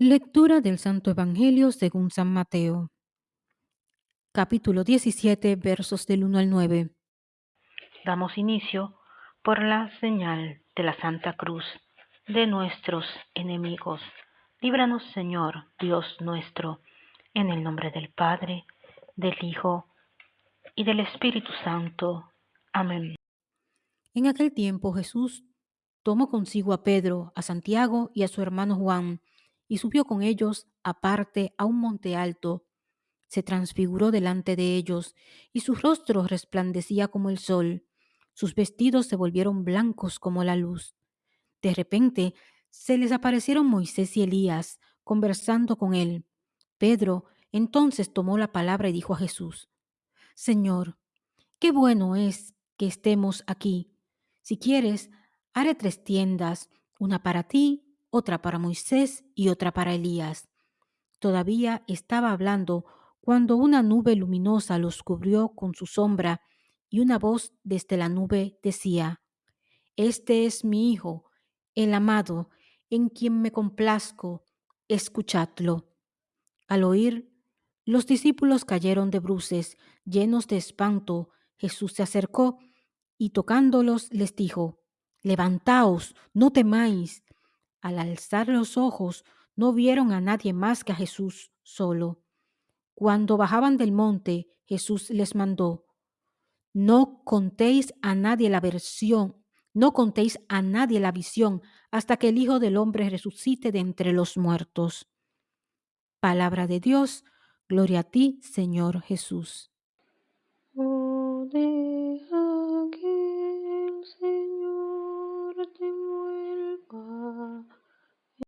Lectura del Santo Evangelio según San Mateo. Capítulo 17, versos del 1 al 9. Damos inicio por la señal de la Santa Cruz de nuestros enemigos. Líbranos, Señor, Dios nuestro, en el nombre del Padre, del Hijo y del Espíritu Santo. Amén. En aquel tiempo Jesús tomó consigo a Pedro, a Santiago y a su hermano Juan, y subió con ellos aparte a un monte alto. Se transfiguró delante de ellos, y su rostro resplandecía como el sol. Sus vestidos se volvieron blancos como la luz. De repente se les aparecieron Moisés y Elías, conversando con él. Pedro entonces tomó la palabra y dijo a Jesús, Señor, qué bueno es que estemos aquí. Si quieres, haré tres tiendas, una para ti, otra para Moisés y otra para Elías. Todavía estaba hablando cuando una nube luminosa los cubrió con su sombra y una voz desde la nube decía, Este es mi Hijo, el amado, en quien me complazco, escuchadlo. Al oír, los discípulos cayeron de bruces, llenos de espanto. Jesús se acercó y tocándolos les dijo, Levantaos, no temáis. Al alzar los ojos, no vieron a nadie más que a Jesús solo. Cuando bajaban del monte, Jesús les mandó, No contéis a nadie la versión, no contéis a nadie la visión hasta que el Hijo del Hombre resucite de entre los muertos. Palabra de Dios, gloria a ti, Señor Jesús. Oh,